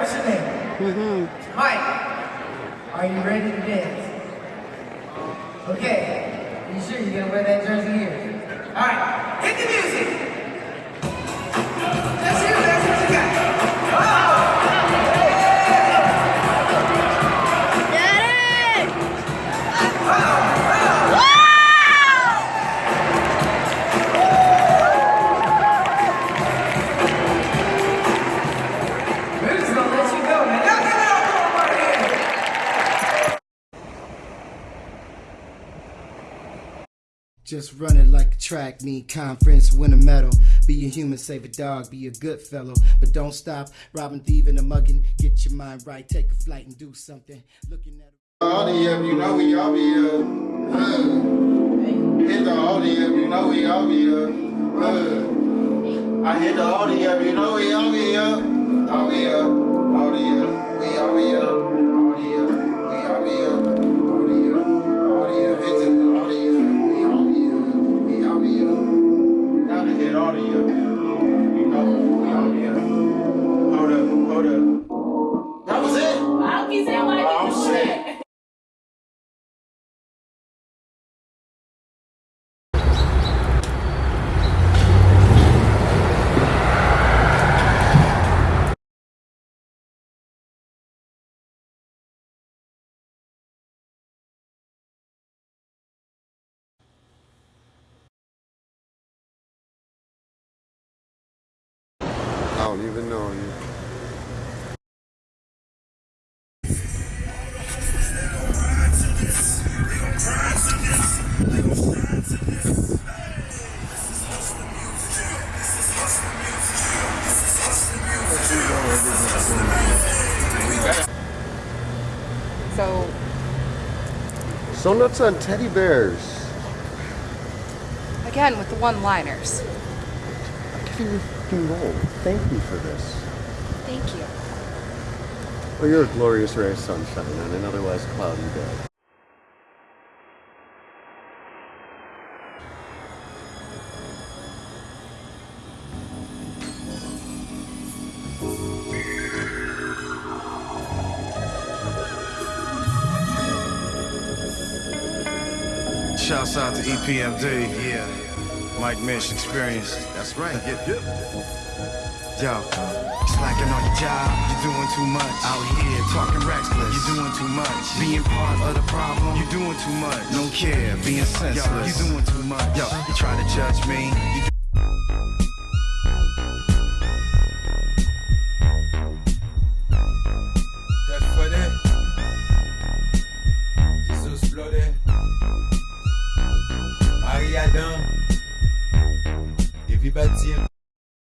Mm-hmm. Mike, are you ready to dance? Okay. Are you sure you're gonna wear that jersey here? All right. Hit the music. Just run it like a track, need conference, win a medal. Be a human, save a dog, be a good fellow. But don't stop robbing, thieving, and mugging. Get your mind right, take a flight and do something. Looking at the up, you know we all be up. Uh, hit the all the up, you know we all be up. Uh, I hit the all the up, you know we all be up. All be up, all the up, we all be up. Don't even know you. So, So nuts on teddy bears. again, with the one liners. I'll you your fucking gold. Thank you for this. Thank you. Well, you're a glorious ray of sunshine on an otherwise cloudy day. Shouts out to EPMD. Yeah. Mike Mish Experience. That's right. Yep, yep. Yo, slacking on your job, you're doing too much. Out here talking reckless, you're doing too much. Being part of the problem, you're doing too much. No care, being senseless, you're doing too much. Yo, you try to judge me, you один.